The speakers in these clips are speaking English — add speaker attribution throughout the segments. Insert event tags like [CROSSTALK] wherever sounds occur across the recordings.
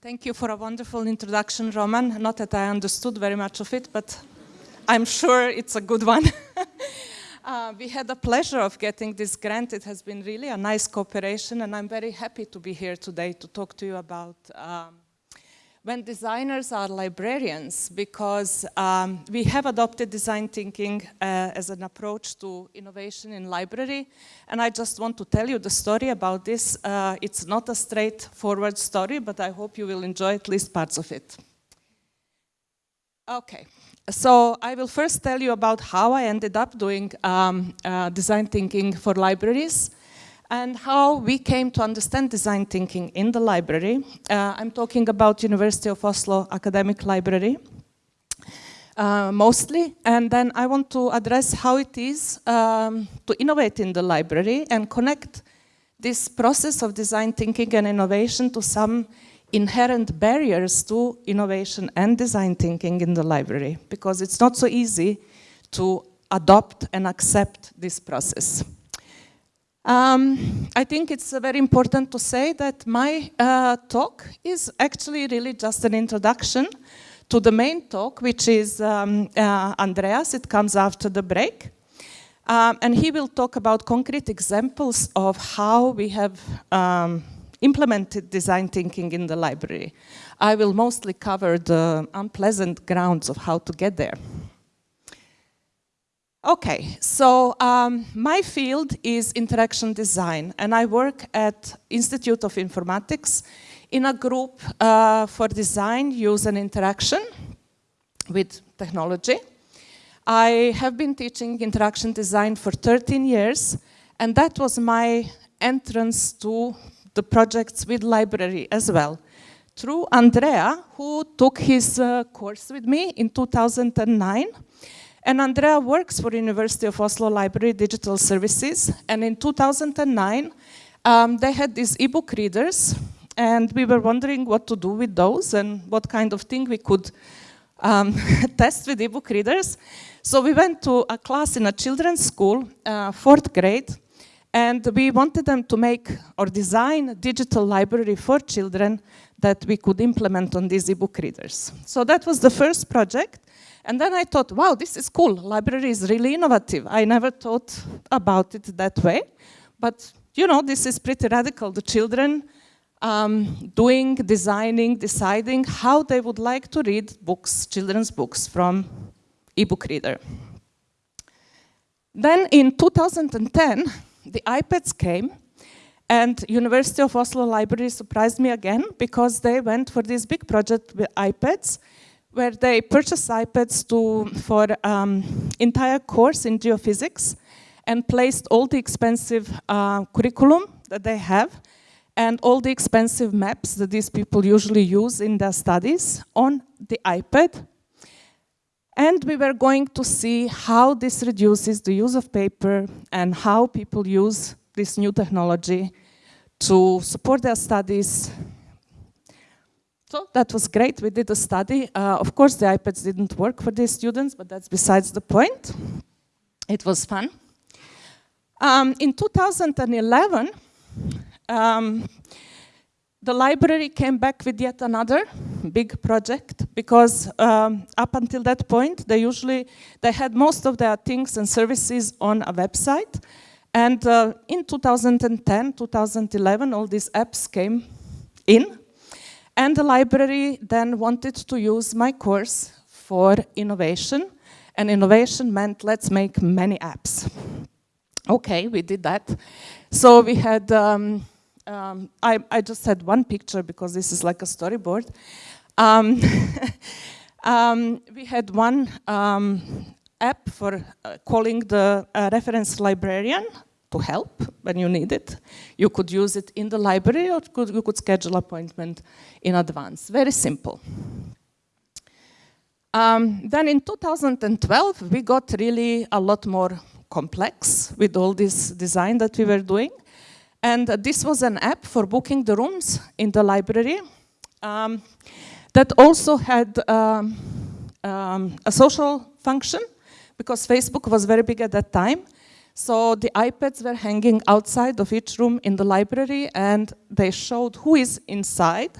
Speaker 1: Thank you for a wonderful introduction, Roman. Not that I understood very much of it, but I'm sure it's a good one. [LAUGHS] uh, we had the pleasure of getting this grant. It has been really a nice cooperation, and I'm very happy to be here today to talk to you about um, when designers are librarians because um, we have adopted design thinking uh, as an approach to innovation in library and I just want to tell you the story about this. Uh, it's not a straightforward story but I hope you will enjoy at least parts of it. Okay, so I will first tell you about how I ended up doing um, uh, design thinking for libraries and how we came to understand design thinking in the library. Uh, I'm talking about University of Oslo Academic Library. Uh, mostly, and then I want to address how it is um, to innovate in the library and connect this process of design thinking and innovation to some inherent barriers to innovation and design thinking in the library, because it's not so easy to adopt and accept this process. Um, I think it's uh, very important to say that my uh, talk is actually really just an introduction to the main talk, which is um, uh, Andreas. It comes after the break. Um, and he will talk about concrete examples of how we have um, implemented design thinking in the library. I will mostly cover the unpleasant grounds of how to get there. Okay, so um, my field is interaction design and I work at Institute of Informatics in a group uh, for design, use and interaction with technology. I have been teaching interaction design for 13 years and that was my entrance to the projects with library as well. Through Andrea, who took his uh, course with me in 2009, and Andrea works for University of Oslo Library Digital Services. And in 2009, um, they had these ebook readers. And we were wondering what to do with those and what kind of thing we could um, [LAUGHS] test with ebook readers. So we went to a class in a children's school, uh, fourth grade, and we wanted them to make or design a digital library for children that we could implement on these ebook readers. So that was the first project. And then I thought, wow, this is cool. Library is really innovative. I never thought about it that way. But, you know, this is pretty radical. The children um, doing, designing, deciding how they would like to read books, children's books from ebook reader. Then in 2010, the iPads came and University of Oslo Library surprised me again because they went for this big project with iPads where they purchased iPads to, for um, entire course in geophysics and placed all the expensive uh, curriculum that they have and all the expensive maps that these people usually use in their studies on the iPad. And we were going to see how this reduces the use of paper and how people use this new technology to support their studies so that was great. We did a study. Uh, of course, the iPads didn't work for these students, but that's besides the point. It was fun. Um, in 2011, um, the library came back with yet another big project because um, up until that point, they usually, they had most of their things and services on a website. And uh, in 2010, 2011, all these apps came in and the library then wanted to use my course for innovation. And innovation meant let's make many apps. Okay, we did that. So we had, um, um, I, I, just had one picture because this is like a storyboard. Um, [LAUGHS] um we had one um, app for uh, calling the uh, reference librarian to help when you need it. You could use it in the library or could, you could schedule appointment in advance. Very simple. Um, then in 2012, we got really a lot more complex with all this design that we were doing. And uh, this was an app for booking the rooms in the library um, that also had um, um a social function because Facebook was very big at that time. So the iPads were hanging outside of each room in the library and they showed who is inside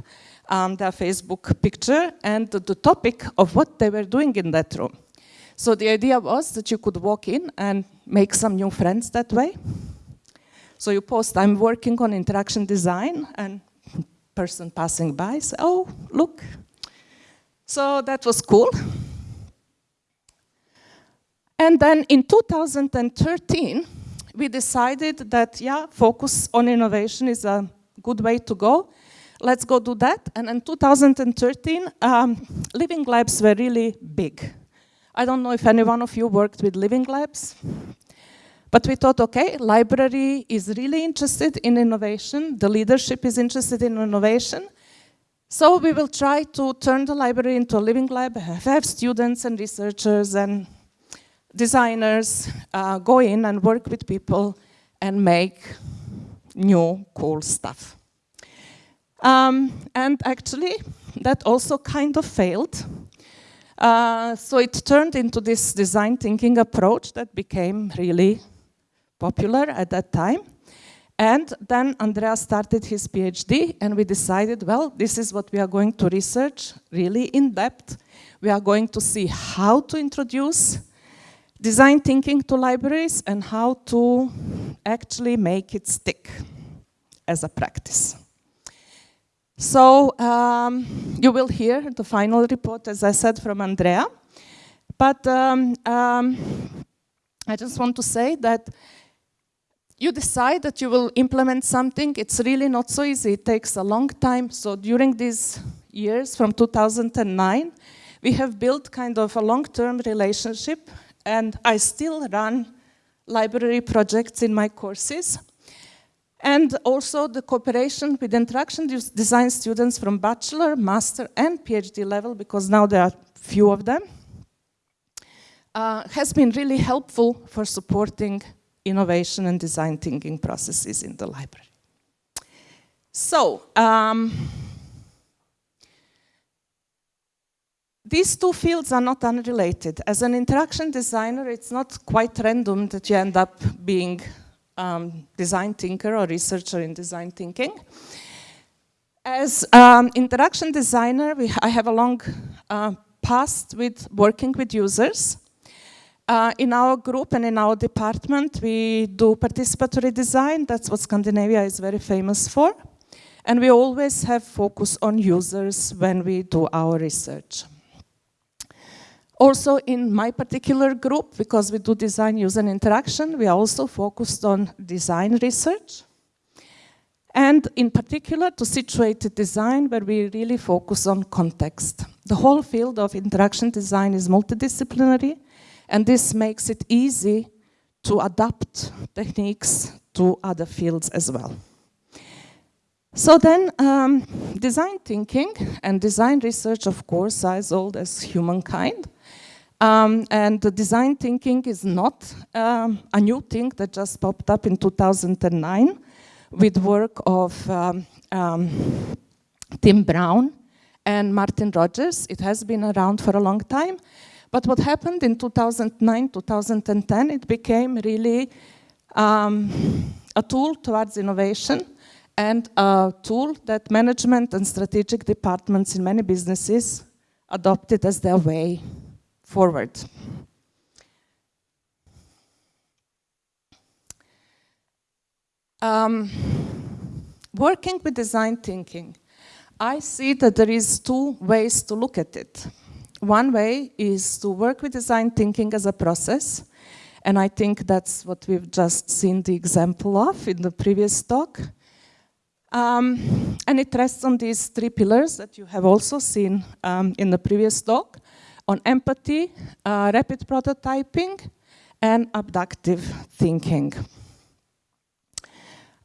Speaker 1: um, their Facebook picture and the, the topic of what they were doing in that room. So the idea was that you could walk in and make some new friends that way. So you post, I'm working on interaction design, and person passing by say, oh, look. So that was cool. And then in 2013, we decided that, yeah, focus on innovation is a good way to go. Let's go do that. And in 2013, um, living labs were really big. I don't know if any one of you worked with living labs. But we thought, okay, library is really interested in innovation. The leadership is interested in innovation. So we will try to turn the library into a living lab, have students and researchers and designers uh, go in and work with people and make new cool stuff. Um, and actually, that also kind of failed. Uh, so it turned into this design thinking approach that became really popular at that time. And then Andrea started his PhD and we decided, well, this is what we are going to research really in depth. We are going to see how to introduce design thinking to libraries and how to actually make it stick as a practice. So um, you will hear the final report, as I said, from Andrea. But um, um, I just want to say that you decide that you will implement something, it's really not so easy. It takes a long time. So during these years, from 2009, we have built kind of a long-term relationship and I still run library projects in my courses. And also the cooperation with interaction design students from bachelor, master and PhD level, because now there are few of them, uh, has been really helpful for supporting innovation and design thinking processes in the library. So, um, these two fields are not unrelated. As an interaction designer, it's not quite random that you end up being um, design thinker or researcher in design thinking. As um, interaction designer, we, I have a long uh, past with working with users. Uh, in our group and in our department, we do participatory design. That's what Scandinavia is very famous for. And we always have focus on users when we do our research. Also in my particular group, because we do design user interaction, we are also focused on design research. And in particular to situated design where we really focus on context. The whole field of interaction design is multidisciplinary and this makes it easy to adapt techniques to other fields as well. So then, um, design thinking and design research, of course, are as old as humankind. Um, and the design thinking is not um, a new thing that just popped up in 2009 with work of um, um, Tim Brown and Martin Rogers. It has been around for a long time. But what happened in 2009, 2010, it became really um, a tool towards innovation and a tool that management and strategic departments in many businesses adopted as their way forward. Um, working with design thinking, I see that there is two ways to look at it. One way is to work with design thinking as a process. And I think that's what we've just seen the example of in the previous talk. Um, and it rests on these three pillars that you have also seen um, in the previous talk, on empathy, uh, rapid prototyping, and abductive thinking.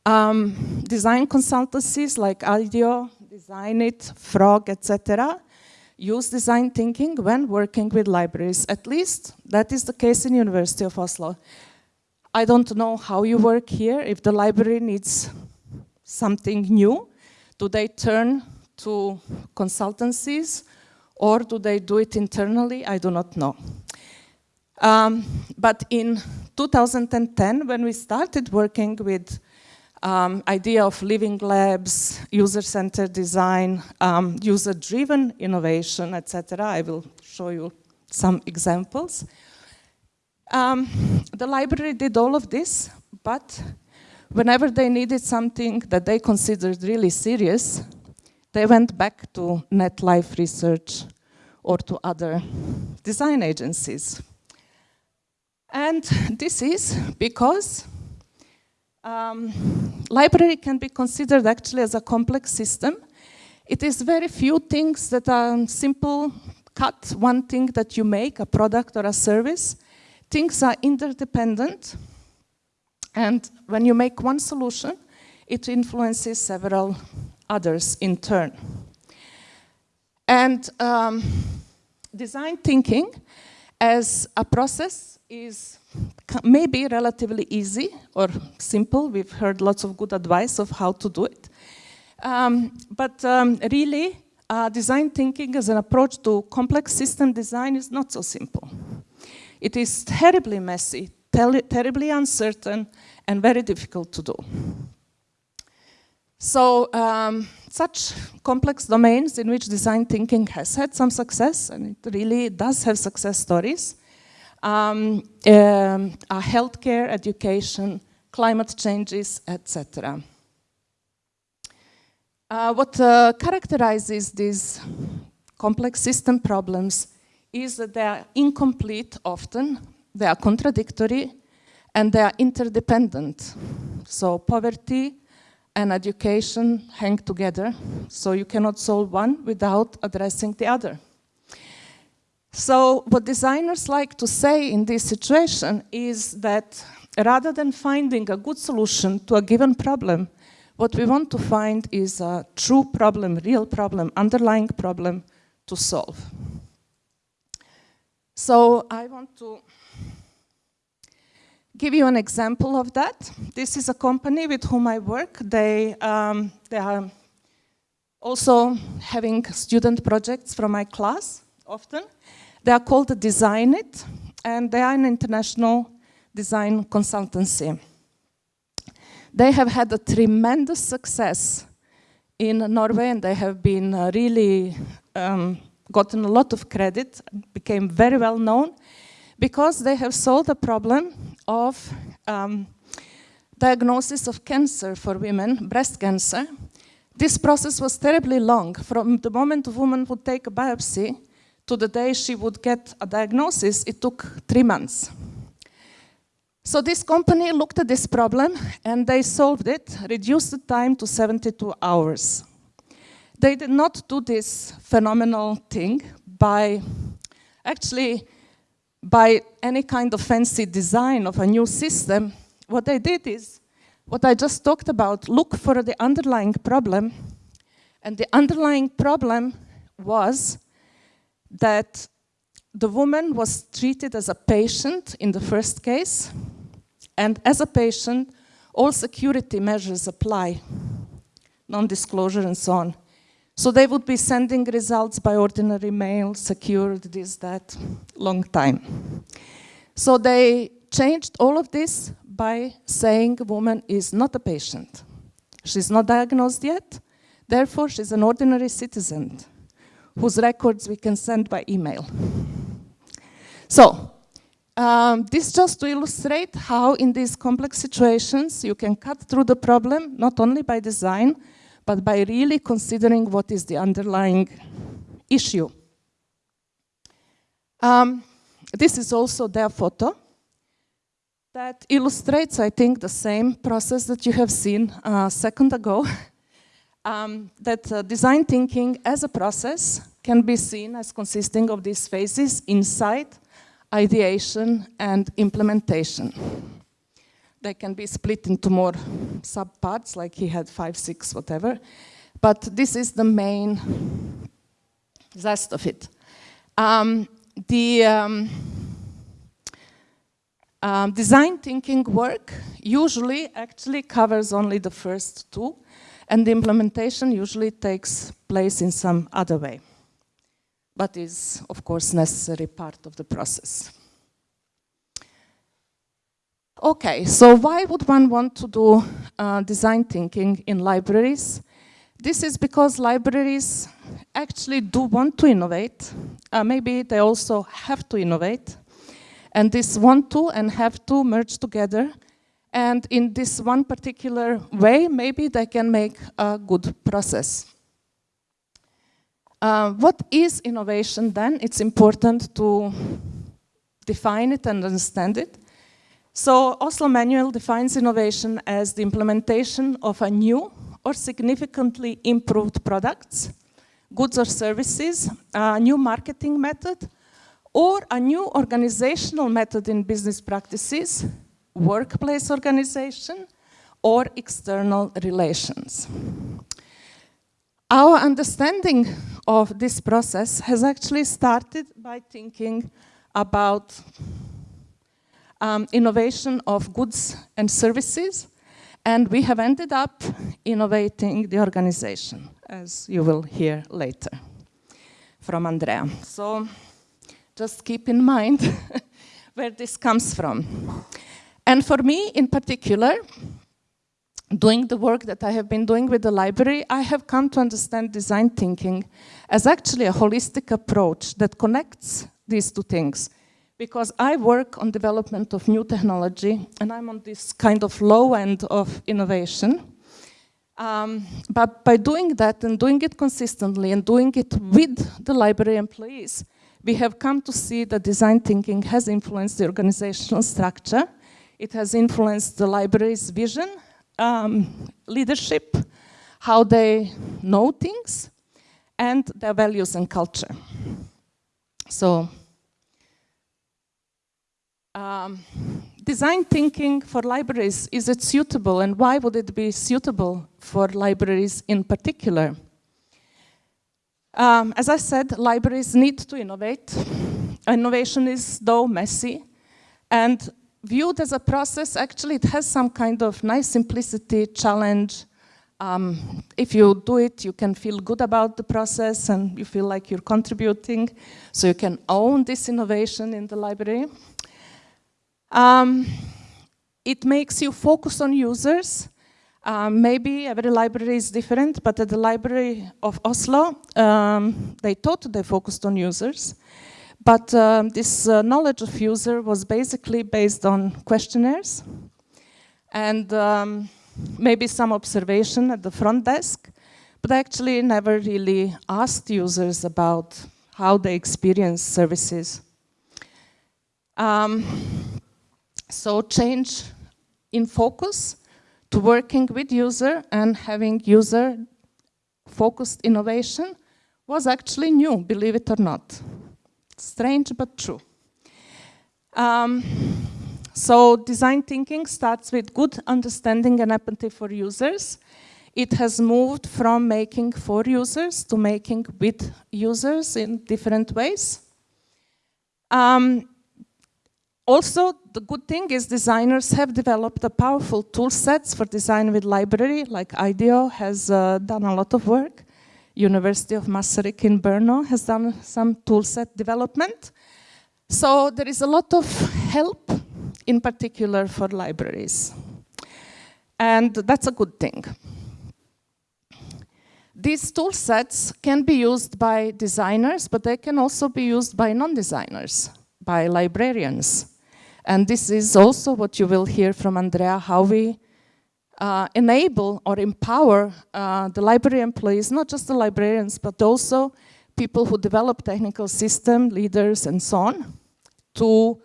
Speaker 1: Um, design consultancies like IDEO, Designit, Frog, etc use design thinking when working with libraries. At least that is the case in University of Oslo. I don't know how you work here. If the library needs something new, do they turn to consultancies or do they do it internally? I do not know. Um, but in 2010, when we started working with um, idea of living labs, user-centered design, um, user-driven innovation, etc. I will show you some examples. Um, the library did all of this, but whenever they needed something that they considered really serious, they went back to NetLife Research or to other design agencies. And this is because um, library can be considered actually as a complex system. It is very few things that are simple cut, one thing that you make, a product or a service. Things are interdependent. And when you make one solution, it influences several others in turn. And um, design thinking as a process is maybe relatively easy or simple. We've heard lots of good advice of how to do it. Um, but um, really, uh, design thinking as an approach to complex system design is not so simple. It is terribly messy, ter terribly uncertain, and very difficult to do. So um, such complex domains in which design thinking has had some success, and it really does have success stories, um, um, are healthcare, education, climate changes, etc. Uh, what uh, characterizes these complex system problems is that they are incomplete often, they are contradictory, and they are interdependent. So poverty, and education hang together, so you cannot solve one without addressing the other. So what designers like to say in this situation is that rather than finding a good solution to a given problem, what we want to find is a true problem, real problem, underlying problem to solve. So I want to give you an example of that. This is a company with whom I work. They, um, they are also having student projects from my class often. They are called Designit, and they are an international design consultancy. They have had a tremendous success in Norway, and they have been uh, really um, gotten a lot of credit, became very well known, because they have solved a problem of um, diagnosis of cancer for women, breast cancer. This process was terribly long. From the moment a woman would take a biopsy to the day she would get a diagnosis, it took three months. So this company looked at this problem and they solved it, reduced the time to 72 hours. They did not do this phenomenal thing by actually by any kind of fancy design of a new system, what they did is, what I just talked about, look for the underlying problem. And the underlying problem was that the woman was treated as a patient in the first case, and as a patient, all security measures apply, non-disclosure and so on. So they would be sending results by ordinary mail, secured, this, that, long time. So they changed all of this by saying a woman is not a patient. She's not diagnosed yet, therefore she's an ordinary citizen whose records we can send by email. So, um, this just to illustrate how in these complex situations you can cut through the problem, not only by design, but by really considering what is the underlying issue. Um, this is also their photo that illustrates, I think, the same process that you have seen a second ago, [LAUGHS] um, that uh, design thinking as a process can be seen as consisting of these phases, insight, ideation, and implementation they can be split into more subparts, like he had five, six, whatever. But this is the main zest of it. Um, the um, um, design thinking work usually actually covers only the first two, and the implementation usually takes place in some other way, but is, of course, necessary part of the process. Okay, so why would one want to do uh, design thinking in libraries? This is because libraries actually do want to innovate. Uh, maybe they also have to innovate. And this want to and have to merge together. And in this one particular way, maybe they can make a good process. Uh, what is innovation then? It's important to define it and understand it. So Oslo Manual defines innovation as the implementation of a new or significantly improved products, goods or services, a new marketing method, or a new organizational method in business practices, workplace organization, or external relations. Our understanding of this process has actually started by thinking about um, innovation of goods and services, and we have ended up innovating the organization, as you will hear later from Andrea. So just keep in mind [LAUGHS] where this comes from. And for me in particular, doing the work that I have been doing with the library, I have come to understand design thinking as actually a holistic approach that connects these two things. Because I work on development of new technology and I'm on this kind of low end of innovation. Um, but by doing that and doing it consistently and doing it with the library employees, we have come to see that design thinking has influenced the organizational structure. It has influenced the library's vision, um, leadership, how they know things, and their values and culture. So, um, design thinking for libraries, is it suitable and why would it be suitable for libraries in particular? Um, as I said, libraries need to innovate. Innovation is though messy and viewed as a process, actually it has some kind of nice simplicity, challenge. Um, if you do it, you can feel good about the process and you feel like you're contributing, so you can own this innovation in the library. Um, it makes you focus on users um, maybe every library is different, but at the Library of Oslo, um, they thought they focused on users. But um, this uh, knowledge of user was basically based on questionnaires and um, maybe some observation at the front desk, but actually never really asked users about how they experience services. Um, so change in focus to working with user and having user focused innovation was actually new, believe it or not. Strange, but true. Um, so design thinking starts with good understanding and empathy for users. It has moved from making for users to making with users in different ways. Um, also, the good thing is designers have developed a powerful tool sets for design with library, like IDEO has uh, done a lot of work. University of Masaryk in Brno has done some tool set development. So there is a lot of help, in particular for libraries. And that's a good thing. These tool sets can be used by designers, but they can also be used by non-designers, by librarians. And this is also what you will hear from Andrea, how we uh, enable or empower uh, the library employees, not just the librarians, but also people who develop technical system, leaders, and so on, to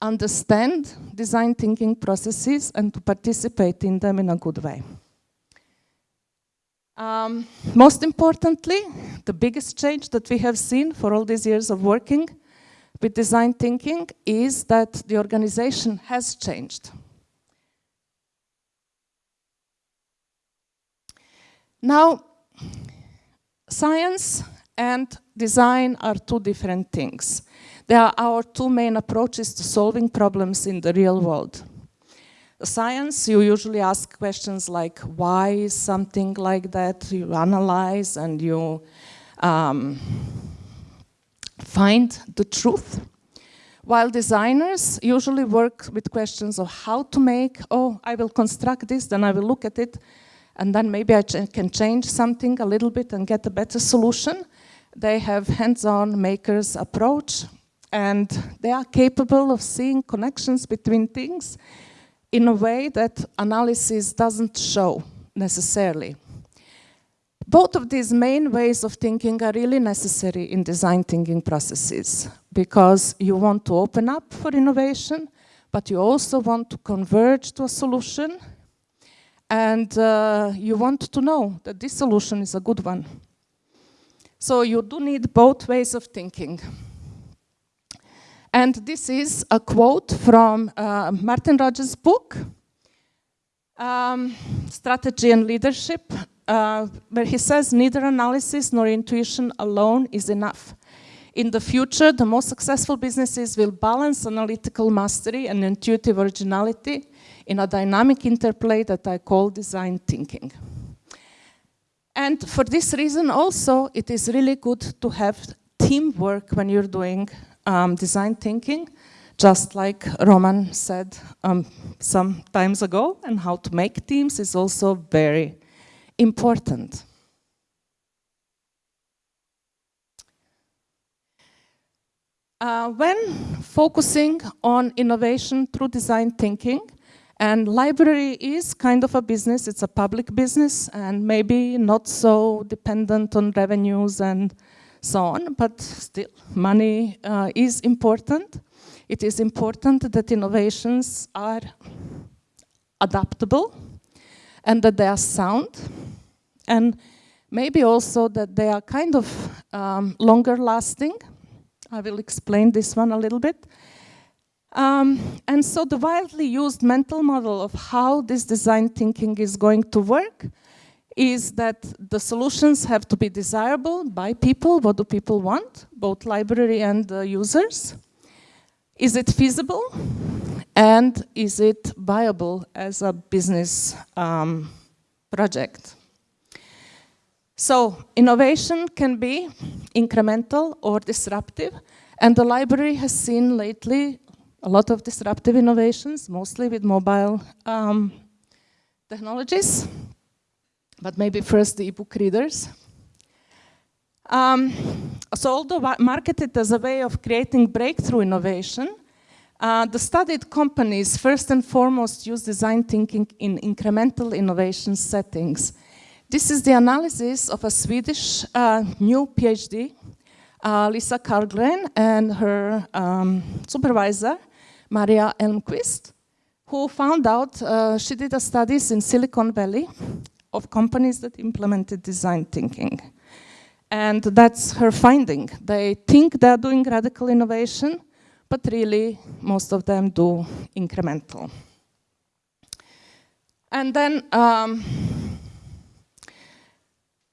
Speaker 1: understand design thinking processes and to participate in them in a good way. Um, most importantly, the biggest change that we have seen for all these years of working with design thinking is that the organization has changed. Now, science and design are two different things. They are our two main approaches to solving problems in the real world. Science, you usually ask questions like, why something like that? You analyze and you um, find the truth. While designers usually work with questions of how to make, oh, I will construct this, then I will look at it, and then maybe I can change something a little bit and get a better solution. They have hands-on makers approach, and they are capable of seeing connections between things in a way that analysis doesn't show necessarily. Both of these main ways of thinking are really necessary in design thinking processes because you want to open up for innovation, but you also want to converge to a solution and uh, you want to know that this solution is a good one. So you do need both ways of thinking. And this is a quote from uh, Martin Rogers' book, um, Strategy and Leadership, uh, where he says neither analysis nor intuition alone is enough. In the future, the most successful businesses will balance analytical mastery and intuitive originality in a dynamic interplay that I call design thinking. And for this reason also, it is really good to have teamwork when you're doing um, design thinking, just like Roman said um, some times ago, and how to make teams is also very important. Uh, when focusing on innovation through design thinking, and library is kind of a business, it's a public business and maybe not so dependent on revenues and so on, but still money uh, is important. It is important that innovations are adaptable and that they are sound and maybe also that they are kind of um, longer lasting. I will explain this one a little bit. Um, and so the widely used mental model of how this design thinking is going to work is that the solutions have to be desirable by people. What do people want? Both library and uh, users. Is it feasible? And is it viable as a business um, project? So innovation can be incremental or disruptive. And the library has seen lately a lot of disruptive innovations, mostly with mobile um, technologies but maybe first the ebook readers. Um, so although marketed as a way of creating breakthrough innovation, uh, the studied companies first and foremost use design thinking in incremental innovation settings. This is the analysis of a Swedish uh, new PhD, uh, Lisa Carlgren, and her um, supervisor, Maria Elmquist, who found out, uh, she did a studies in Silicon Valley, of companies that implemented design thinking. And that's her finding. They think they're doing radical innovation, but really most of them do incremental. And then um,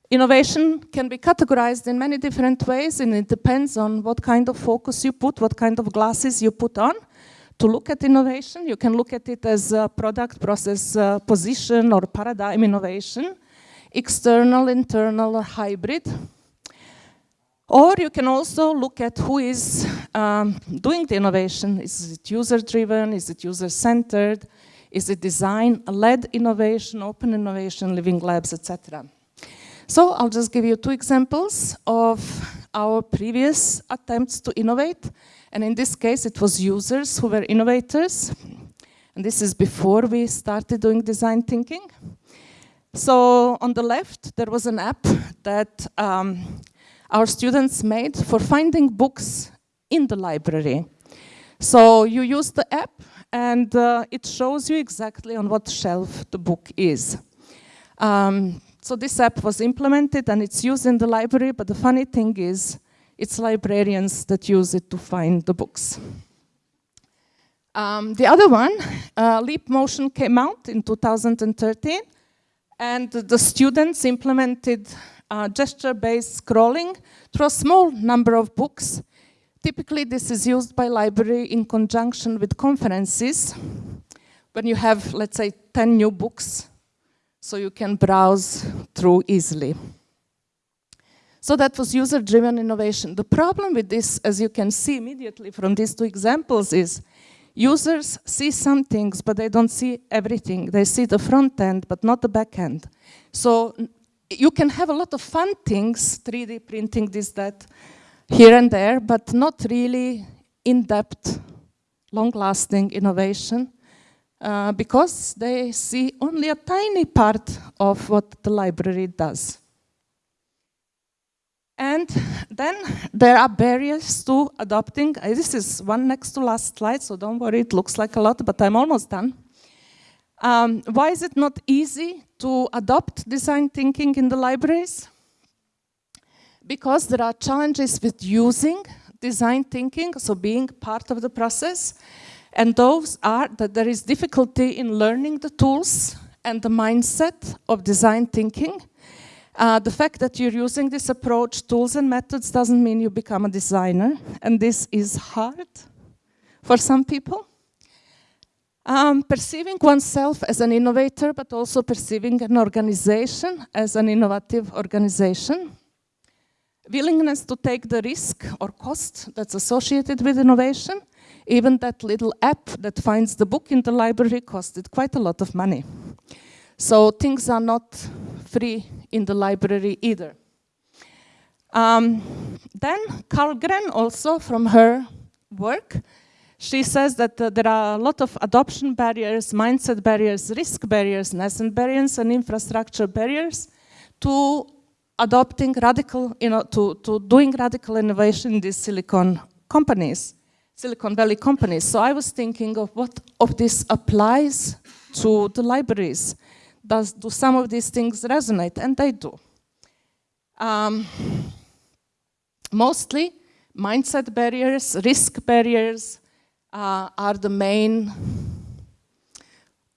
Speaker 1: innovation can be categorized in many different ways and it depends on what kind of focus you put, what kind of glasses you put on to look at innovation. You can look at it as a product, process, uh, position, or paradigm innovation, external, internal, or hybrid. Or you can also look at who is um, doing the innovation. Is it user-driven? Is it user-centered? Is it design-led innovation, open innovation, living labs, etc.? So I'll just give you two examples of our previous attempts to innovate and in this case, it was users who were innovators. And this is before we started doing design thinking. So on the left, there was an app that um, our students made for finding books in the library. So you use the app and uh, it shows you exactly on what shelf the book is. Um, so this app was implemented and it's used in the library, but the funny thing is it's librarians that use it to find the books. Um, the other one, uh, Leap Motion came out in 2013 and the students implemented uh, gesture-based scrolling through a small number of books. Typically this is used by library in conjunction with conferences when you have, let's say, 10 new books so you can browse through easily. So that was user-driven innovation. The problem with this, as you can see immediately from these two examples, is users see some things, but they don't see everything. They see the front end, but not the back end. So you can have a lot of fun things, 3D printing, this, that, here and there, but not really in-depth, long-lasting innovation uh, because they see only a tiny part of what the library does. And then there are barriers to adopting. Uh, this is one next to last slide, so don't worry, it looks like a lot, but I'm almost done. Um, why is it not easy to adopt design thinking in the libraries? Because there are challenges with using design thinking, so being part of the process. And those are that there is difficulty in learning the tools and the mindset of design thinking. Uh, the fact that you're using this approach, tools and methods, doesn't mean you become a designer. And this is hard for some people. Um, perceiving oneself as an innovator, but also perceiving an organization as an innovative organization. Willingness to take the risk or cost that's associated with innovation. Even that little app that finds the book in the library costed quite a lot of money. So things are not free in the library either. Um, then Carlgren also from her work, she says that uh, there are a lot of adoption barriers, mindset barriers, risk barriers, nascent barriers and infrastructure barriers to adopting radical, you know, to, to doing radical innovation in these silicon companies, Silicon Valley companies. So I was thinking of what of this applies to the libraries does, do some of these things resonate? And they do. Um, mostly, mindset barriers, risk barriers uh, are the main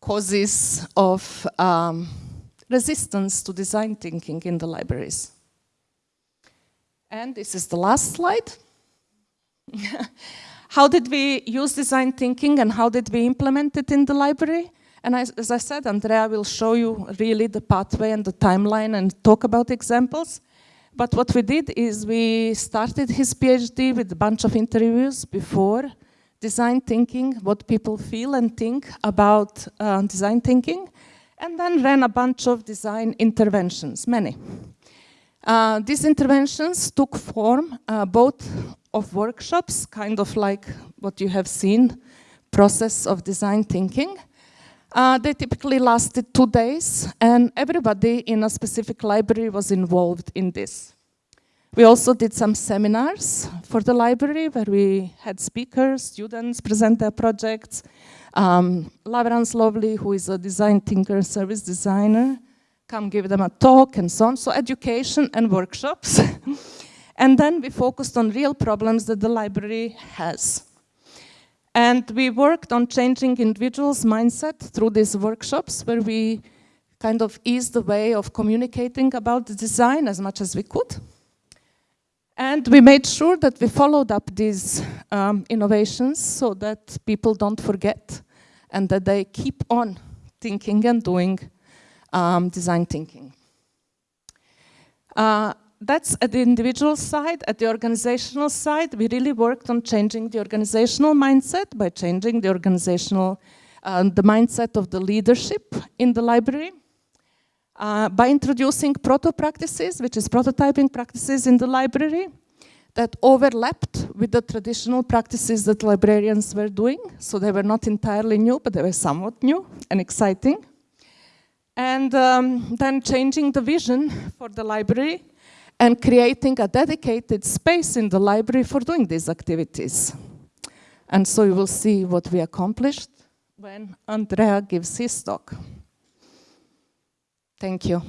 Speaker 1: causes of um, resistance to design thinking in the libraries. And this is the last slide. [LAUGHS] how did we use design thinking and how did we implement it in the library? And I, as I said, Andrea will show you really the pathway and the timeline and talk about examples. But what we did is we started his PhD with a bunch of interviews before design thinking, what people feel and think about uh, design thinking, and then ran a bunch of design interventions, many. Uh, these interventions took form uh, both of workshops, kind of like what you have seen, process of design thinking, uh, they typically lasted two days, and everybody in a specific library was involved in this. We also did some seminars for the library where we had speakers, students present their projects. Um, Lavrans Løvlie, who is a design thinker, service designer, come give them a talk and so on. So education and workshops. [LAUGHS] and then we focused on real problems that the library has. And we worked on changing individuals' mindset through these workshops where we kind of eased the way of communicating about the design as much as we could. And we made sure that we followed up these um, innovations so that people don't forget and that they keep on thinking and doing um, design thinking. Uh, that's at the individual side. At the organizational side, we really worked on changing the organizational mindset by changing the organizational, uh, the mindset of the leadership in the library. Uh, by introducing proto practices, which is prototyping practices in the library, that overlapped with the traditional practices that librarians were doing. So they were not entirely new, but they were somewhat new and exciting. And um, then changing the vision for the library and creating a dedicated space in the library for doing these activities. And so you will see what we accomplished when Andrea gives his talk. Thank you.